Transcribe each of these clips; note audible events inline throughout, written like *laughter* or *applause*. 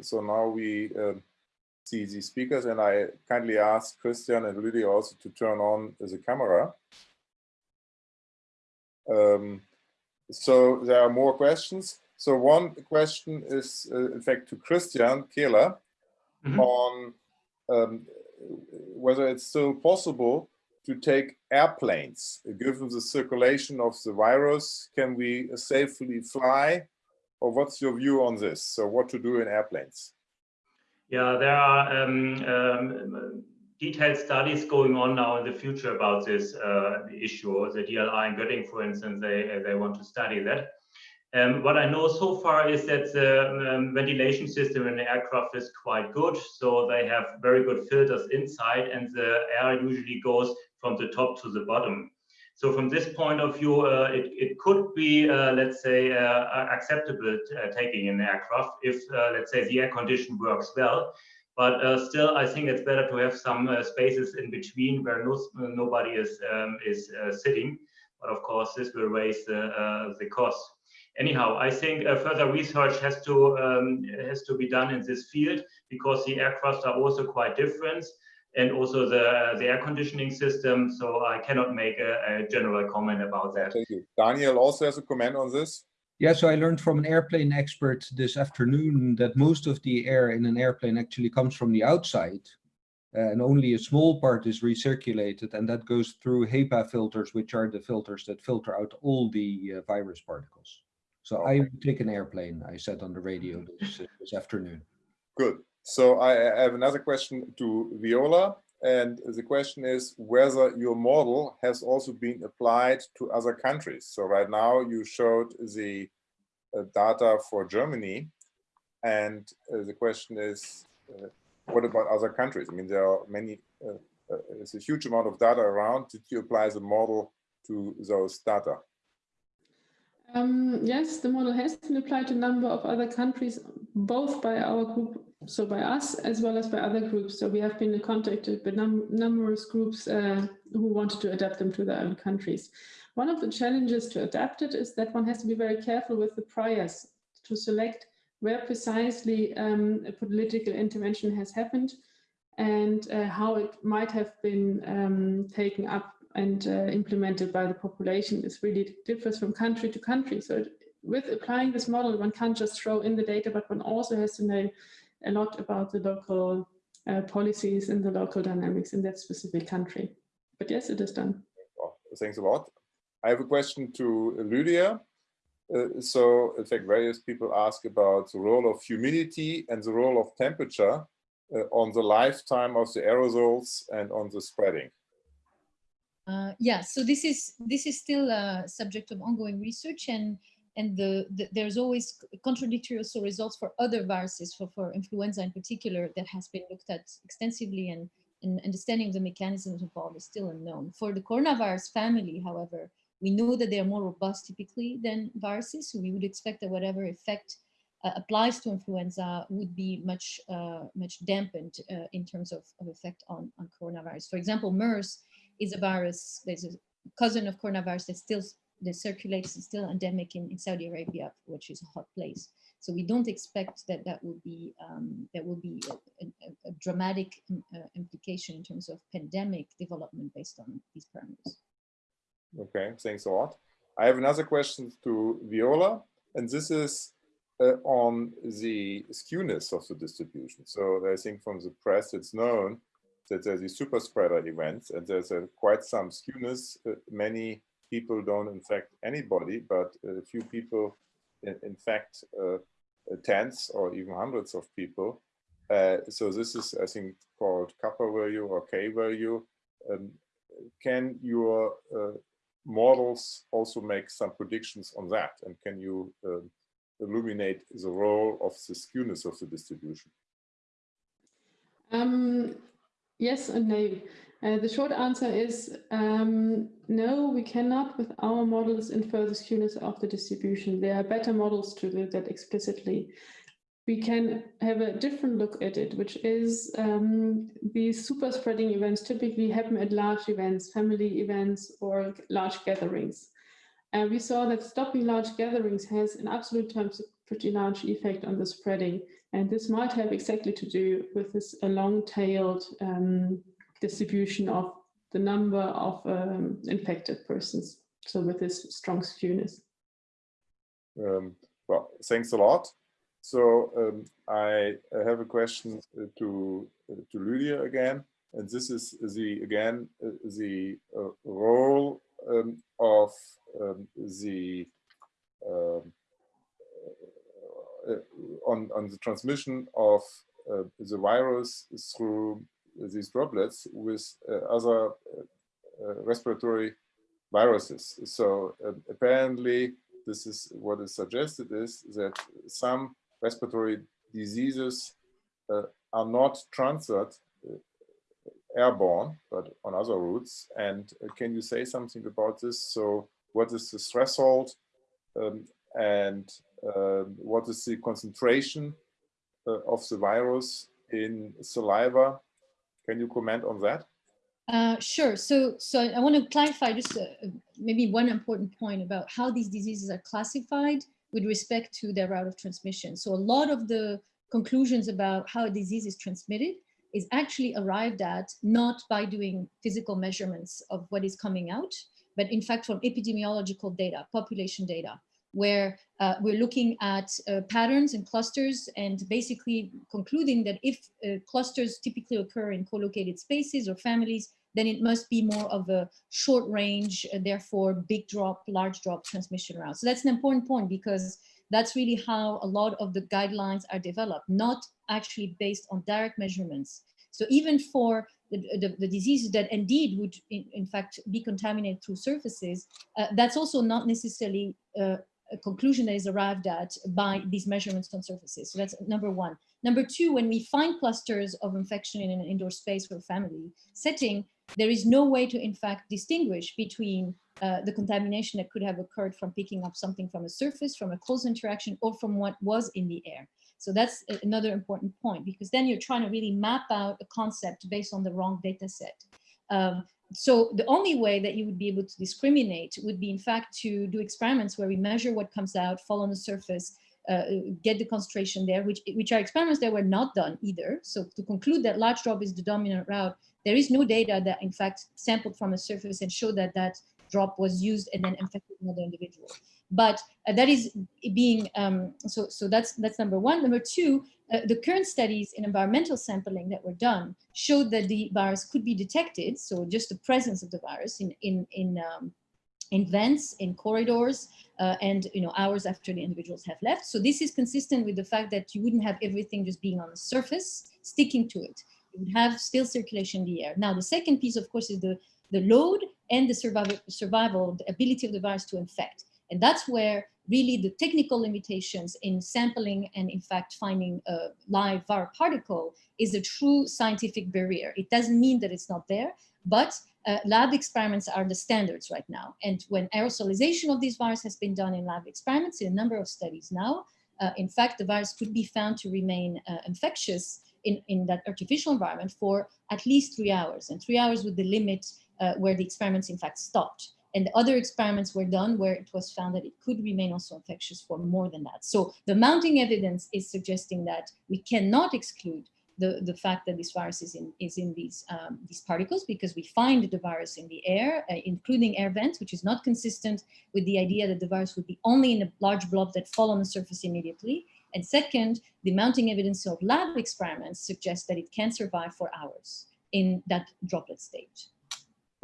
so now we um, see the speakers and I kindly ask Christian and Lydia also to turn on the camera. Um, so there are more questions. So one question is uh, in fact to Christian Kähler mm -hmm. on um, whether it's still possible to take airplanes. Given the circulation of the virus, can we safely fly? Or what's your view on this? So what to do in airplanes? Yeah, there are um, um, detailed studies going on now in the future about this uh, issue. The DLR in Göttingen, for instance, they, they want to study that. Um, what I know so far is that the um, ventilation system in the aircraft is quite good. So they have very good filters inside and the air usually goes from the top to the bottom. So from this point of view, uh, it, it could be, uh, let's say, uh, acceptable uh, taking an aircraft if, uh, let's say, the air condition works well. But uh, still, I think it's better to have some spaces in between where no, nobody is, um, is sitting. But of course, this will raise the, the cost anyhow, I think uh, further research has to um, has to be done in this field because the aircraft are also quite different and also the the air conditioning system. So I cannot make a, a general comment about that. Thank you. Daniel also has a comment on this. Yeah, so I learned from an airplane expert this afternoon that most of the air in an airplane actually comes from the outside and only a small part is recirculated and that goes through HEPA filters, which are the filters that filter out all the uh, virus particles. So okay. I would take an airplane, I said on the radio this, this afternoon. Good. So I have another question to Viola. And the question is whether your model has also been applied to other countries. So right now you showed the uh, data for Germany. And uh, the question is, uh, what about other countries? I mean, there are many, uh, uh, there's a huge amount of data around. Did you apply the model to those data? Um, yes, the model has been applied to a number of other countries, both by our group, so by us, as well as by other groups. So we have been contacted by num numerous groups uh, who wanted to adapt them to their own countries. One of the challenges to adapt it is that one has to be very careful with the priors to select where precisely um, a political intervention has happened and uh, how it might have been um, taken up and uh, implemented by the population is really differs from country to country. So it, with applying this model, one can't just throw in the data, but one also has to know a lot about the local uh, policies and the local dynamics in that specific country. But yes, it is done. Well, thanks a lot. I have a question to Lydia. Uh, so, in fact, various people ask about the role of humidity and the role of temperature uh, on the lifetime of the aerosols and on the spreading. Uh, yeah, so this is this is still a subject of ongoing research and and the, the, there's always contradictory also results for other viruses, for, for influenza in particular, that has been looked at extensively and, and understanding the mechanisms involved is still unknown. For the coronavirus family, however, we know that they are more robust typically than viruses, so we would expect that whatever effect uh, applies to influenza would be much uh, much dampened uh, in terms of, of effect on, on coronavirus. For example, MERS is a virus, there's a cousin of coronavirus that still that circulates is still endemic in, in Saudi Arabia, which is a hot place. So we don't expect that that will be um, that will be a, a, a dramatic um, uh, implication in terms of pandemic development based on these parameters. Okay, thanks a lot. I have another question to Viola, and this is uh, on the skewness of the distribution. So I think from the press, it's known that there's these super spreader events and there's a, quite some skewness. Uh, many people don't infect anybody, but a few people infect uh, tens or even hundreds of people. Uh, so this is, I think, called kappa value or k value. Um, can your uh, models also make some predictions on that? And can you um, illuminate the role of the skewness of the distribution? Um, Yes and no. Uh, the short answer is um, no, we cannot with our models infer the skewness of the distribution. There are better models to do that explicitly. We can have a different look at it, which is um, these super spreading events typically happen at large events, family events or large gatherings. And we saw that stopping large gatherings has in absolute terms a pretty large effect on the spreading. And this might have exactly to do with this a long-tailed um, distribution of the number of um, infected persons. So with this strong skewness. Um, well, thanks a lot. So um, I have a question uh, to uh, to Lydia again, and this is the again uh, the uh, role um, of um, the um, uh, on on the transmission of uh, the virus through these droplets with other respiratory viruses. So apparently this is what is suggested is that some respiratory diseases uh, are not transferred uh, airborne, but on other routes. And uh, can you say something about this? So what is the threshold um, and um, what is the concentration uh, of the virus in saliva? Can you comment on that? Uh, sure. So, so I want to clarify just uh, maybe one important point about how these diseases are classified with respect to their route of transmission. So a lot of the conclusions about how a disease is transmitted is actually arrived at not by doing physical measurements of what is coming out, but in fact from epidemiological data, population data, where uh, we're looking at uh, patterns and clusters and basically concluding that if uh, clusters typically occur in co-located spaces or families, then it must be more of a short range, therefore big drop, large drop transmission route. So that's an important point because that's really how a lot of the guidelines are developed, not actually based on direct measurements. So even for the, the, the diseases that indeed would in, in, fact be contaminated through surfaces, uh, that's also not necessarily uh, conclusion that is arrived at by these measurements on surfaces. So that's number one. Number two, when we find clusters of infection in an indoor space for a family setting, there is no way to in fact distinguish between uh, the contamination that could have occurred from picking up something from a surface, from a close interaction, or from what was in the air. So that's another important point because then you're trying to really map out a concept based on the wrong data set. Um, so the only way that you would be able to discriminate would be in fact to do experiments where we measure what comes out, fall on the surface, uh, get the concentration there, which, which are experiments that were not done either. So to conclude that large drop is the dominant route, there is no data that in fact sampled from a surface and showed that that drop was used and then infected another individual. But uh, that is being, um, so, so that's, that's number one. Number two, uh, the current studies in environmental sampling that were done showed that the virus could be detected. So just the presence of the virus in, in, in, um, in vents, in corridors, uh, and you know hours after the individuals have left. So this is consistent with the fact that you wouldn't have everything just being on the surface, sticking to it. You would have still circulation in the air. Now the second piece, of course, is the, the load and the survival, survival, the ability of the virus to infect. And that's where really the technical limitations in sampling and in fact finding a live viral particle is a true scientific barrier. It doesn't mean that it's not there, but uh, lab experiments are the standards right now. And when aerosolization of these viruses has been done in lab experiments in a number of studies now, uh, in fact, the virus could be found to remain uh, infectious in, in that artificial environment for at least three hours. And three hours would the limit uh, where the experiments in fact stopped. And other experiments were done where it was found that it could remain also infectious for more than that. So the mounting evidence is suggesting that we cannot exclude the, the fact that this virus is in, is in these, um, these particles because we find the virus in the air, uh, including air vents, which is not consistent with the idea that the virus would be only in a large blob that fall on the surface immediately. And second, the mounting evidence of lab experiments suggests that it can survive for hours in that droplet state.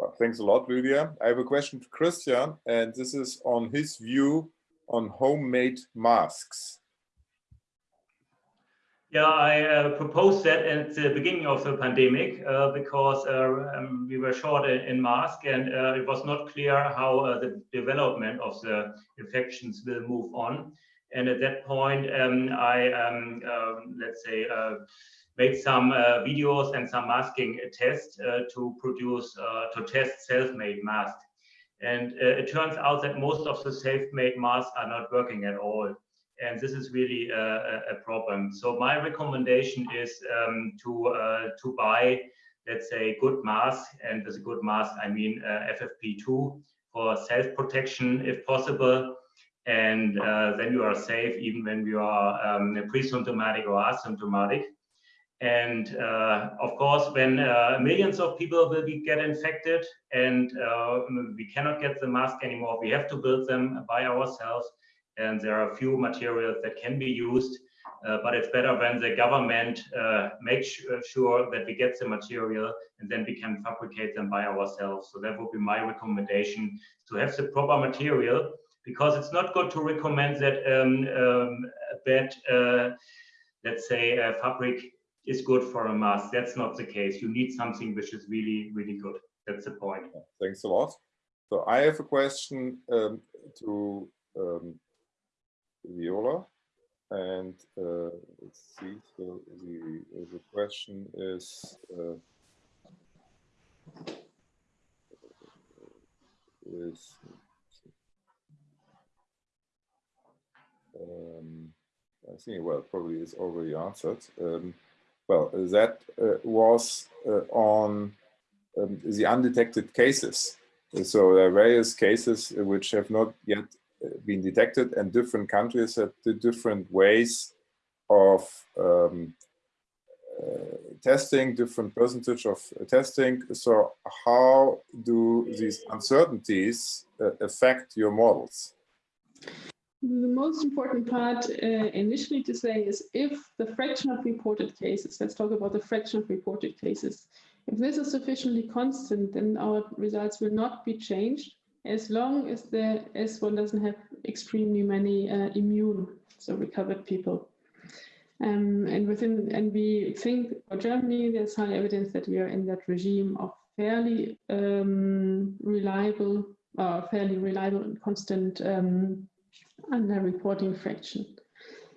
Well, thanks a lot, Lydia. I have a question to Christian, and this is on his view on homemade masks. Yeah, I uh, proposed that at the beginning of the pandemic uh, because uh, um, we were short in, masks and uh, it was not clear how uh, the development of the infections will move on. And at that point, um, I, um, um let's say, uh, made some videos and some masking tests to produce, to test self-made masks. And it turns out that most of the self-made masks are not working at all and this is really a, a problem. So my recommendation is um, to uh, to buy, let's say, good mask, and with a good mask I mean uh, FFP2 for self protection if possible, and uh, then you are safe even when you are um, pre-symptomatic or asymptomatic. And uh, of course, when uh, millions of people will be get infected and uh, we cannot get the mask anymore, we have to build them by ourselves. And there are a few materials that can be used, uh, but it's better when the government uh, makes sure that we get the material and then we can fabricate them by ourselves. So that would be my recommendation to have the proper material because it's not good to recommend that um, um, bad, uh, let's say, fabric is good for a mask. That's not the case. You need something which is really, really good. That's the point. Thanks a lot. So I have a question um, to um, Viola. And uh, let's see, so the, the question is, uh, is um, I think, well, probably is already answered. Um, well, that uh, was uh, on um, the undetected cases. So there are various cases which have not yet uh, been detected and different countries have different ways of um, uh, testing, different percentage of testing. So how do these uncertainties uh, affect your models? The most important part uh, initially to say is if the fraction of reported cases, let's talk about the fraction of reported cases, if this is sufficiently constant, then our results will not be changed as long as the S1 doesn't have extremely many uh, immune, so recovered people. Um, and within, and we think for Germany, there's high evidence that we are in that regime of fairly um, reliable, uh, fairly reliable and constant um, under reporting fraction.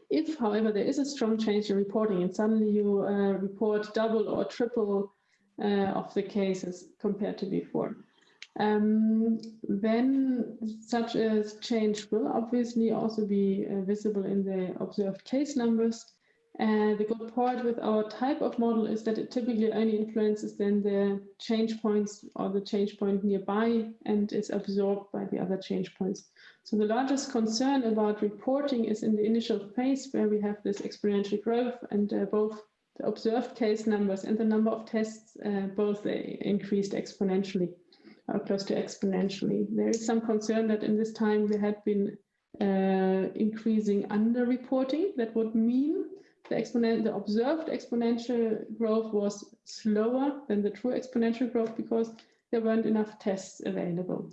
If, however, there is a strong change in reporting and suddenly you uh, report double or triple uh, of the cases compared to before, um, then such a change will obviously also be uh, visible in the observed case numbers and the good part with our type of model is that it typically only influences then the change points or the change point nearby and is absorbed by the other change points. So the largest concern about reporting is in the initial phase where we have this exponential growth and uh, both the observed case numbers and the number of tests uh, both uh, increased exponentially or close to exponentially. There is some concern that in this time we had been uh, increasing under-reporting. That would mean the exponent, the observed exponential growth was slower than the true exponential growth because there weren't enough tests available.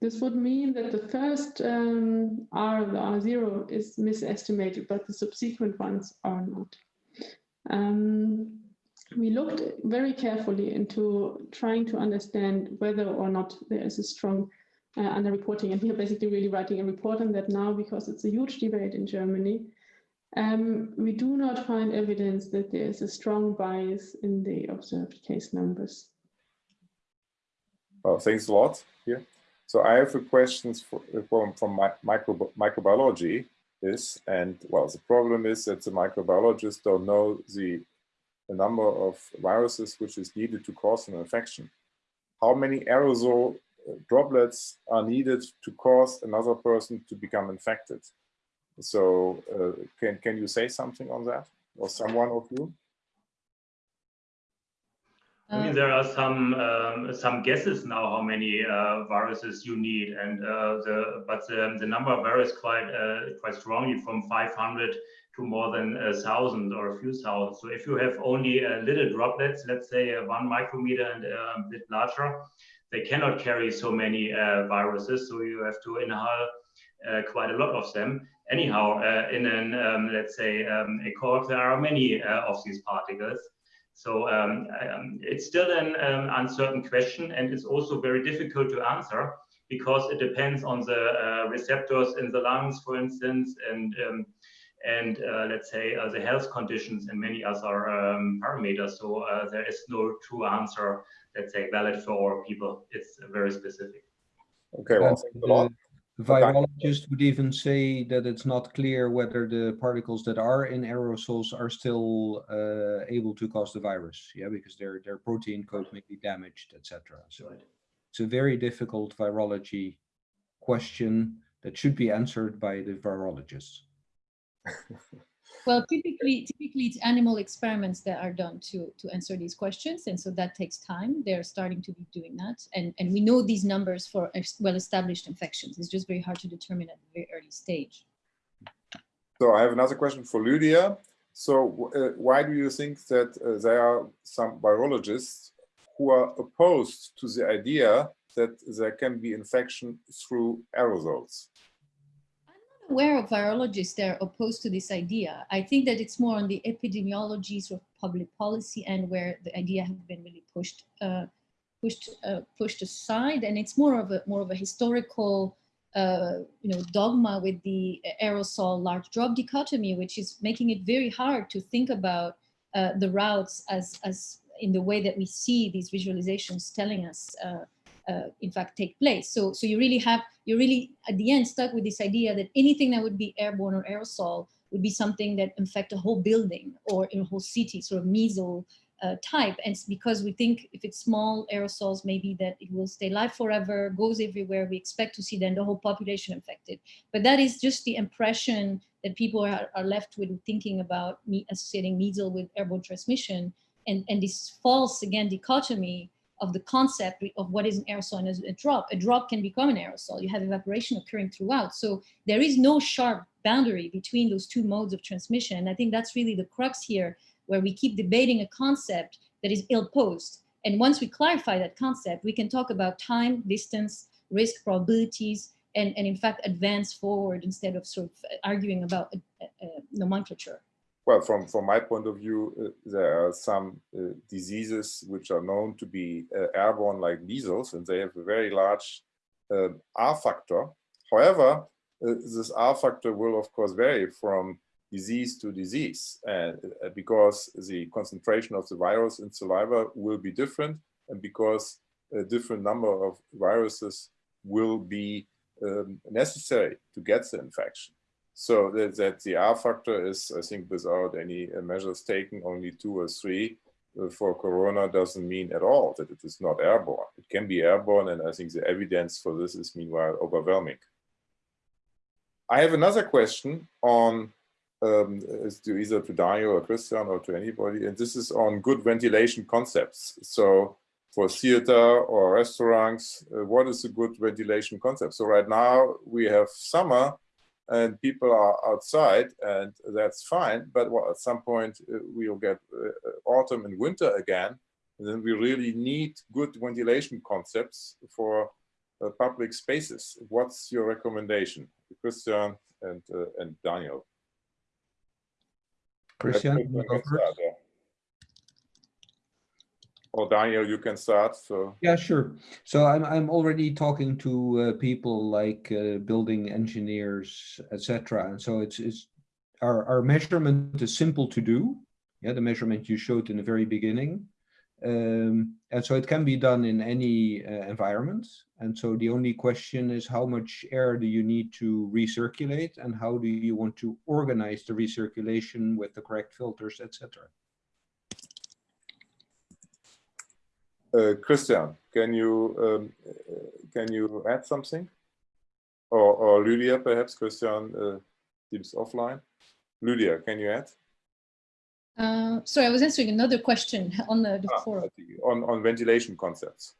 This would mean that the first um, R, the R0, is misestimated, but the subsequent ones are not. Um, we looked very carefully into trying to understand whether or not there is a strong uh, underreporting, and we are basically really writing a report on that now because it's a huge debate in Germany. Um, we do not find evidence that there is a strong bias in the observed case numbers. Well, thanks a lot. Here. So I have a question for, from, from my, micro, microbiology is, and well, the problem is that the microbiologists don't know the, the number of viruses which is needed to cause an infection. How many aerosol uh, droplets are needed to cause another person to become infected? So uh, can, can you say something on that or someone of you? I mean, there are some um, some guesses now how many uh, viruses you need, and uh, the but the, the number varies quite uh, quite strongly from 500 to more than a thousand or a few thousand. So if you have only uh, little droplets, let's say uh, one micrometer and uh, a bit larger, they cannot carry so many viruses. So you have to inhale quite a lot of them anyhow, uh, in an, um, let's say, um, a core, there are many uh, of these particles. So um, um it's still an um, uncertain question, and it's also very difficult to answer because it depends on the uh, receptors in the lungs, for instance, and um, and uh, let's say uh, the health conditions and many other parameters. So uh, there is no true answer, let's say, valid for all people. It's very specific. Okay, well, thanks a lot. Virologists would even say that it's not clear whether the particles that are in aerosols are still uh, able to cause the virus. Yeah, because their their protein code may be damaged, etc. So it's a very difficult virology question that should be answered by the virologists. *laughs* Well, typically, typically it's animal experiments that are done to, to answer these questions. And so that takes time. They're starting to be doing that. And, and we know these numbers for well-established infections. It's just very hard to determine at a very early stage. So I have another question for Lydia. So uh, why do you think that uh, there are some virologists who are opposed to the idea that there can be infection through aerosols? Aware of virologists that are opposed to this idea. I think that it's more on the epidemiology sort of public policy and where the idea has been really pushed uh, pushed uh, pushed aside, and it's more of a more of a historical uh, you know dogma with the aerosol large drop dichotomy, which is making it very hard to think about uh, the routes as as in the way that we see these visualizations telling us uh, in fact take place. So, so you really have, you're really at the end stuck with this idea that anything that would be airborne or aerosol would be something that infect a whole building or in a whole city, sort of measles uh, type. And because we think if it's small aerosols, maybe that it will stay alive forever, goes everywhere. We expect to see then the whole population infected. But that is just the impression that people are, are left with thinking about me associating measles with airborne transmission. And, and this false, again, dichotomy of the concept of what is an aerosol and a drop. A drop can become an aerosol. You have evaporation occurring throughout. So there is no sharp boundary between those two modes of transmission. And I think that's really the crux here, where we keep debating a concept that is ill-posed. And once we clarify that concept, we can talk about time, distance, risk, probabilities, and, and in fact advance forward instead of sort of arguing about a, a, nomenclature well, from, from my point of view, uh, there are some uh, diseases which are known to be uh, airborne like measles, and they have a very large um, R factor. However, uh, this R factor will, of course, vary from disease to disease, uh, because the concentration of the virus in saliva will be different, and because a different number of viruses will be um, necessary to get the infection. So that, that the R factor is, I think, without any uh, measures taken, only two or three uh, for corona doesn't mean at all that it is not airborne. It can be airborne, and I think the evidence for this is meanwhile overwhelming. I have another question on um, to either to Daniel or Christian or to anybody, and this is on good ventilation concepts. So for theater or restaurants, uh, what is a good ventilation concept? So right now we have summer, and people are outside and that's fine. But well, at some point uh, we'll get uh, autumn and winter again. And then we really need good ventilation concepts for uh, public spaces. What's your recommendation, Christian and, uh, and Daniel? Christian, or Daniel, you can start. So yeah, sure. So I'm I'm already talking to uh, people like uh, building engineers, etc. And so it's it's our our measurement is simple to do. Yeah, the measurement you showed in the very beginning. Um, and so it can be done in any uh, environment. And so the only question is how much air do you need to recirculate and how do you want to organize the recirculation with the correct filters, etc. Uh, Christian, can you um, can you add something? Or, or Lydia, perhaps Christian uh, seems offline. Lydia, can you add? Uh, sorry, I was answering another question on the, the ah, forum. On, on ventilation concepts.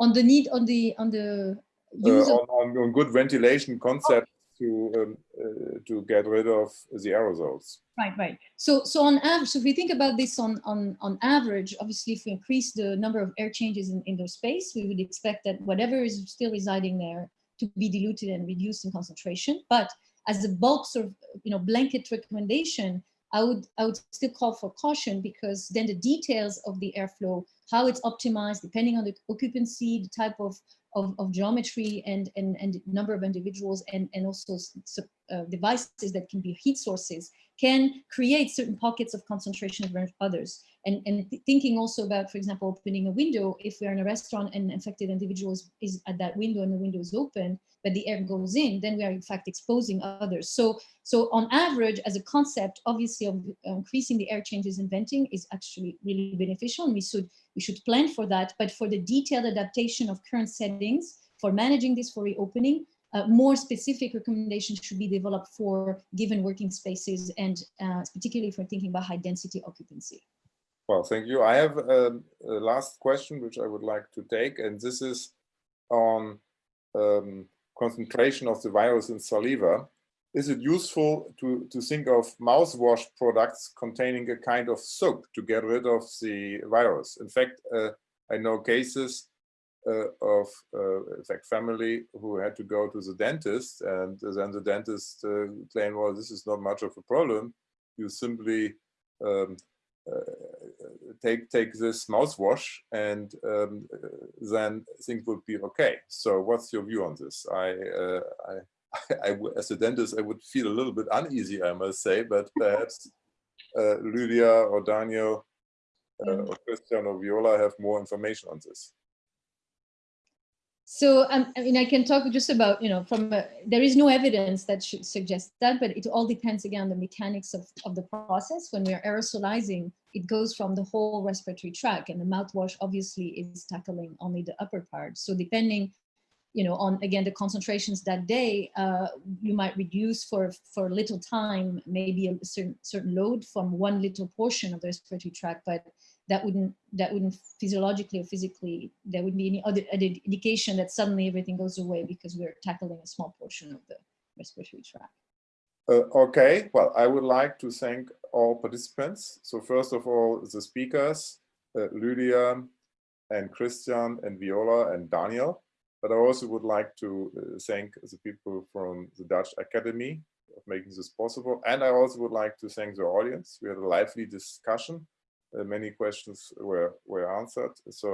On the need, on the on the uh, use on, on, on, good ventilation concepts to um, uh, to get rid of the aerosols. Right, right. So, so on average, so if we think about this on on on average, obviously, if we increase the number of air changes in indoor space, we would expect that whatever is still residing there to be diluted and reduced in concentration. But as a bulk sort of you know blanket recommendation, I would I would still call for caution because then the details of the airflow, how it's optimized, depending on the occupancy, the type of of, of geometry and, and, and number of individuals and, and also uh, devices that can be heat sources can create certain pockets of concentration of others. And, and th thinking also about, for example, opening a window, if we're in a restaurant and infected individuals is at that window and the window is open, but the air goes in, then we are in fact exposing others. So, so on average, as a concept, obviously of increasing the air changes in venting is actually really beneficial and we should, we should plan for that. But for the detailed adaptation of current settings, for managing this for reopening, uh, more specific recommendations should be developed for given working spaces and uh, particularly if we're thinking about high density occupancy. Well, thank you. I have a, a last question which I would like to take, and this is on um, concentration of the virus in saliva. Is it useful to, to think of mouthwash products containing a kind of soap to get rid of the virus? In fact, uh, I know cases of uh, fact family who had to go to the dentist and then the dentist uh, claimed well this is not much of a problem. You simply um, uh, take take this mouthwash and um, then things would be okay. So what's your view on this? I uh, I, *laughs* I, as a dentist i would feel a little bit uneasy i must say but perhaps uh, lydia or daniel Mm. or christian or viola have more information on this So um, I mean, I can talk just about, you know, from there is no evidence that should suggest that, but it all depends again on the mechanics of, of the process. When we are aerosolizing, it goes from the whole respiratory tract and the mouthwash obviously is tackling only the upper part. So depending, you know, on again, the concentrations that day, uh, you might reduce for, for little time, maybe a certain, certain load from one little portion of the respiratory tract, but that wouldn't that wouldn't physiologically or physically there wouldn't be any other, indication that suddenly everything goes away because we're tackling a small portion of the respiratory tract. Uh, okay, well, I would like to thank all participants. So first of all, the speakers, uh, Lydia and Christian and Viola and Daniel. But I also would like to uh, thank the people from the Dutch Academy of making this possible. And I also would like to thank the audience. We had a lively discussion. Uh, many questions were were answered. So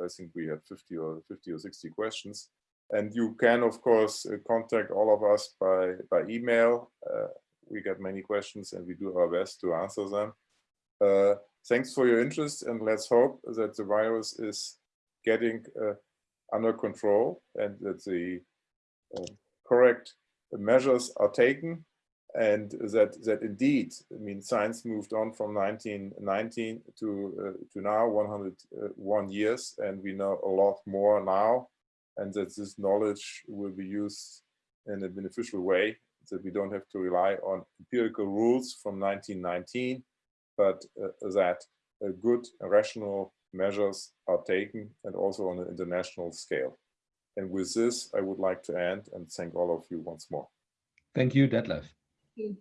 uh, I think we had 50 or 50 or 60 questions. And you can, of course, uh, contact all of us by by email. Uh, we get many questions, and we do our best to answer them. Uh, thanks for your interest, and let's hope that the virus is getting uh, under control and that the correct measures are taken and that that indeed I mean science moved on from 1919 to uh, to now 101 years and we know a lot more now and that this knowledge will be used in a beneficial way that we don't have to rely on empirical rules from 1919 but uh, that uh, good rational measures are taken and also on an international scale and with this I would like to end and thank all of you once more Thank you, Detlef. You.